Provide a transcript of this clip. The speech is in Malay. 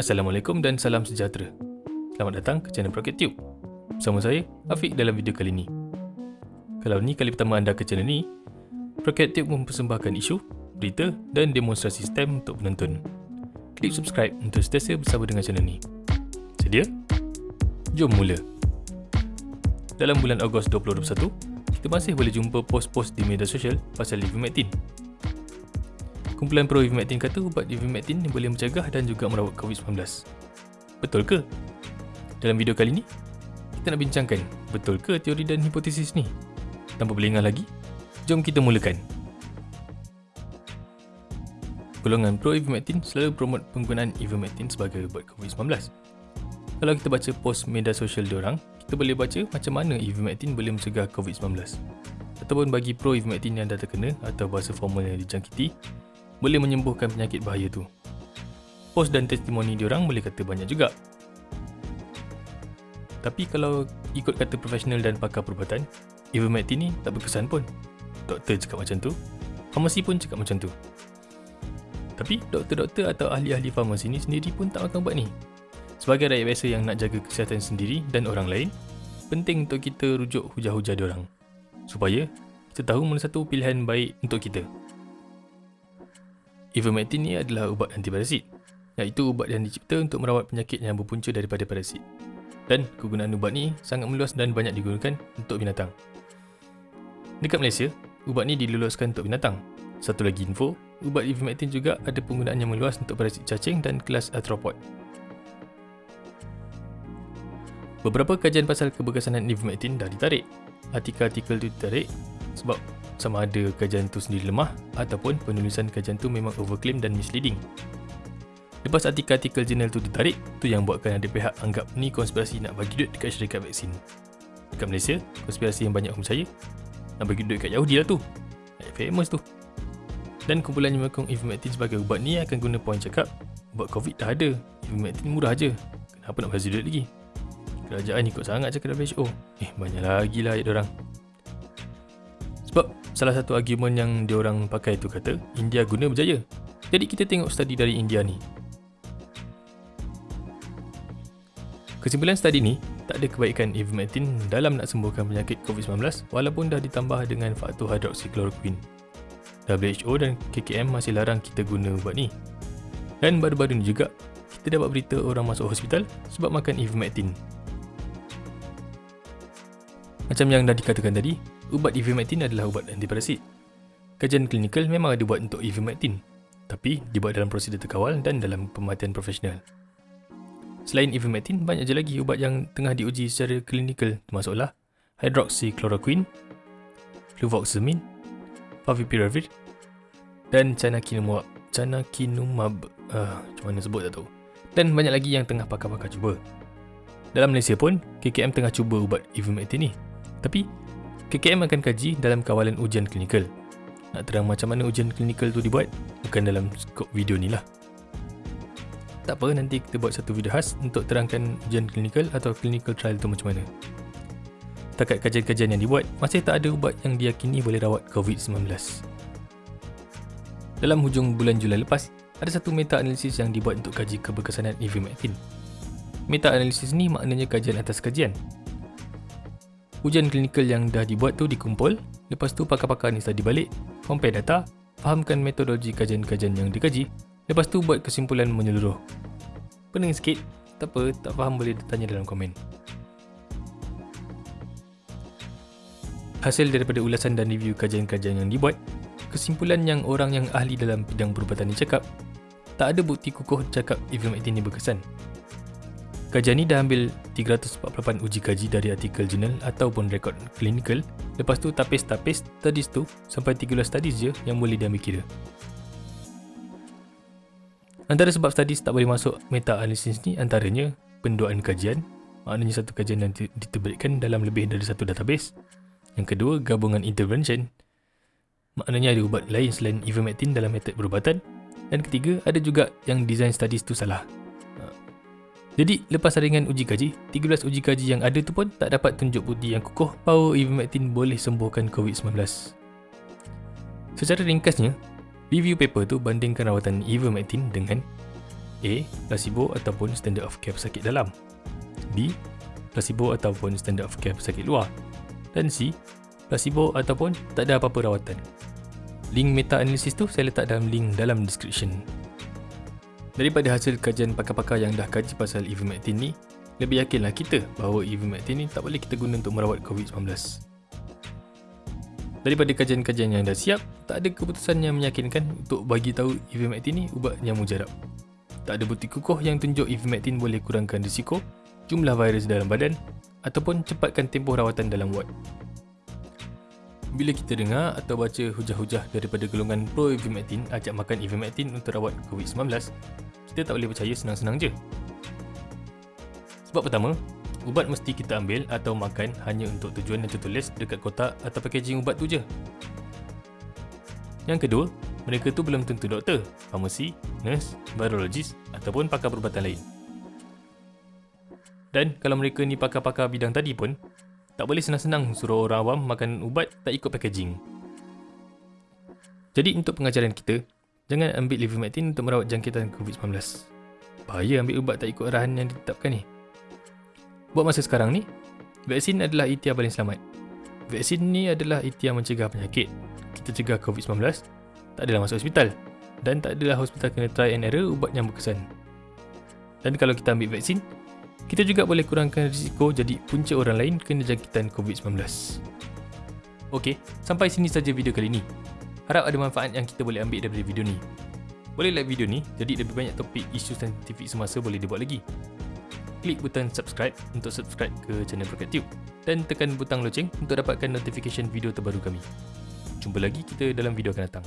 Assalamualaikum dan salam sejahtera. Selamat datang ke channel Rocket Tube. Bersama saya, Afiq dalam video kali ini. Kalau ni kali pertama anda ke channel ni, Rocket Tube mempersembahkan isu, berita dan demonstrasi STEM untuk penonton. Klik subscribe untuk sentiasa bersama dengan channel ni. Sedia? Jom mula. Dalam bulan Ogos 2021, kita masih boleh jumpa post-post di media sosial pasal ivermectin Kumpulan pro ivermectin kata ubat ivermectin boleh mencegah dan juga merawat COVID-19. Betul ke? Dalam video kali ini, kita nak bincangkan betul ke teori dan hipotesis ni? Tanpa berlengah lagi, jom kita mulakan. Golongan pro ivermectin selalu promot penggunaan ivermectin sebagai ubat COVID-19. Kalau kita baca post media sosial diorang, kita boleh baca macam mana ivermectin boleh mencegah COVID-19. Ataupun bagi pro ivermectin yang dah terkena atau bahasa formal yang dijangkiti, boleh menyembuhkan penyakit bahaya tu. Post dan testimoni diorang boleh kata banyak juga. Tapi kalau ikut kata profesional dan pakar perubatan, ivermectin ni tak berkesan pun. Doktor cakap macam tu, farmasi pun cakap macam tu. Tapi doktor-doktor atau ahli-ahli farmasi ni sendiri pun tak makan ubat ni. Sebagai rakyat biasa yang nak jaga kesihatan sendiri dan orang lain, penting untuk kita rujuk hujah-hujah diorang. Supaya kita tahu mana satu pilihan baik untuk kita. Ivermectin ni adalah ubat antiparasit iaitu ubat yang dicipta untuk merawat penyakit yang berpunca daripada parasit. Dan kegunaan ubat ni sangat meluas dan banyak digunakan untuk binatang. Dekat Malaysia, ubat ni diluluskan untuk binatang. Satu lagi info, ubat ivermectin juga ada penggunaan yang meluas untuk parasit cacing dan kelas arthropod. Beberapa kajian pasal keberkesanan ivermectin dah ditarik. Artikel-artikel tu ditarik sebab sama ada kajian tu sendiri lemah ataupun penulisan kajian tu memang overclaim dan misleading. Lepas artikel-artikel jurnal tu ditarik, tu yang buatkan ada pihak anggap ni konspirasi nak bagi duit dekat syarikat vaksin. Dekat Malaysia, konspirasi yang banyak orang percaya, nak bagi duit dekat Yahudi lah tu. Ayat famous tu. Dan kumpulan yang menyokong ivermectin sebagai ubat ni akan guna poin cakap, ubat COVID dah ada, ivermectin murah je. Kenapa nak bagi duit lagi? Kerajaan ikut sangat cakap WHO. Eh, banyak lagi lah ayat orang. Sebab salah satu argument yang diorang pakai tu kata India guna berjaya. Jadi kita tengok study dari India ni. Kesimpulan study ni tak ada kebaikan ivermectin dalam nak sembuhkan penyakit COVID-19 walaupun dah ditambah dengan faktor hydroxychloroquine. WHO dan KKM masih larang kita guna ubat ni. Dan baru-baru ni juga, kita dapat berita orang masuk hospital sebab makan ivermectin. Macam yang dah dikatakan tadi, ubat ivermectin adalah ubat antiparasit. Kajian klinikal memang ada buat untuk ivermectin, tapi dibuat dalam prosedur terkawal dan dalam pemerhatian profesional. Selain ivermectin, banyak je lagi ubat yang tengah diuji secara klinikal termasuklah hydroxychloroquine, fluvoxamine, favipiravir dan canakinumab. Canakinumab, uh, macam mana sebut tak tahu. Dan banyak lagi yang tengah pakar-pakar cuba. Dalam Malaysia pun, KKM tengah cuba ubat ivermectin ni. Tapi, KKM akan kaji dalam kawalan ujian klinikal. Nak terang macam mana ujian klinikal tu dibuat? Bukan dalam skop video ni lah. Tak apa, nanti kita buat satu video khas untuk terangkan ujian klinikal atau clinical trial tu macam mana. Takat kajian-kajian yang dibuat, masih tak ada ubat yang diyakini boleh rawat COVID-19. Dalam hujung bulan Julai lepas, ada satu meta-analisis yang dibuat untuk kaji keberkesanan ivermectin. Meta-analisis ni maknanya kajian atas kajian, Ujian klinikal yang dah dibuat tu dikumpul, lepas tu pakar-pakar ni study balik, compare data, fahamkan metodologi kajian-kajian yang dikaji, lepas tu buat kesimpulan menyeluruh. Pening sikit, tak apa, tak faham boleh tanya dalam komen. Hasil daripada ulasan dan review kajian-kajian yang dibuat, kesimpulan yang orang yang ahli dalam bidang perubatan ni cakap, tak ada bukti kukuh cakap ivermectin ni berkesan. Kajian ni dah ambil 348 uji kaji dari artikel jurnal ataupun rekod klinikal. Lepas tu tapis-tapis studies tu sampai 13 studies je yang boleh diambil kira. Antara sebab studies tak boleh masuk meta-analysis ni antaranya penduaan kajian, maknanya satu kajian yang diterbitkan dalam lebih dari satu database. Yang kedua, gabungan intervention, maknanya ada ubat lain selain ivermectin dalam metod perubatan. Dan ketiga, ada juga yang design studies tu salah. Jadi lepas saringan uji kaji, 13 uji kaji yang ada tu pun tak dapat tunjuk bukti yang kukuh bahawa ivermectin boleh sembuhkan COVID-19. Secara ringkasnya, Review paper tu bandingkan rawatan ivermectin dengan A. Placebo ataupun standard of care pesakit dalam B. Placebo ataupun standard of care pesakit luar dan C. Placebo ataupun tak ada apa-apa rawatan. Link meta-analysis tu saya letak dalam link dalam description. Daripada hasil kajian pakar-pakar yang dah kaji pasal ivermectin ni, lebih yakinlah kita bahawa ivermectin ni tak boleh kita guna untuk merawat COVID-19. Daripada kajian-kajian yang dah siap, tak ada keputusan yang meyakinkan untuk bagi tahu ivermectin ni ubat yang mujarab. Tak ada bukti kukuh yang tunjuk ivermectin boleh kurangkan risiko jumlah virus dalam badan ataupun cepatkan tempoh rawatan dalam ward. Bila kita dengar atau baca hujah-hujah daripada golongan pro ivermectin ajak makan ivermectin untuk rawat COVID-19, kita tak boleh percaya senang-senang je. Sebab pertama, ubat mesti kita ambil atau makan hanya untuk tujuan yang tertulis dekat kotak atau packaging ubat tu je. Yang kedua, mereka tu belum tentu doktor, farmasi, nurse, virologist ataupun pakar perubatan lain. Dan kalau mereka ni pakar-pakar bidang tadi pun, tak boleh senang-senang suruh orang awam makan ubat tak ikut packaging. Jadi untuk pengajaran kita, jangan ambil ivermectin untuk merawat jangkitan COVID-19. Bahaya ambil ubat tak ikut arahan yang ditetapkan ni. Buat masa sekarang ni, vaksin adalah ikhtiar paling selamat. Vaksin ni adalah ikhtiar mencegah penyakit. Kita cegah COVID-19, tak adalah masuk hospital. Dan tak adalah hospital kena try and error ubat yang berkesan. Dan kalau kita ambil vaksin, kita juga boleh kurangkan risiko jadi punca orang lain kena jangkitan COVID-19. Okey, sampai sini saja video kali ini. Harap ada manfaat yang kita boleh ambil daripada video ni. Boleh like video ni, jadi lebih banyak topik isu saintifik semasa boleh dibuat lagi. Klik butang subscribe untuk subscribe ke channel Brokat Tube dan tekan butang loceng untuk dapatkan notification video terbaru kami. Jumpa lagi kita dalam video akan datang.